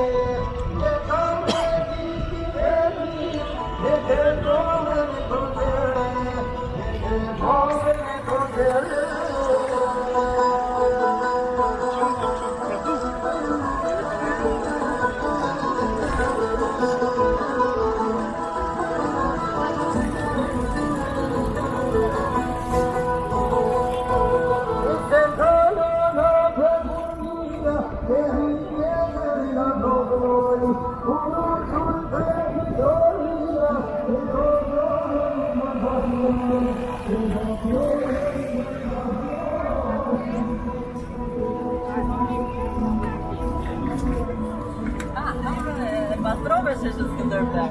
Lord. sisters deserve that.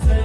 Yes.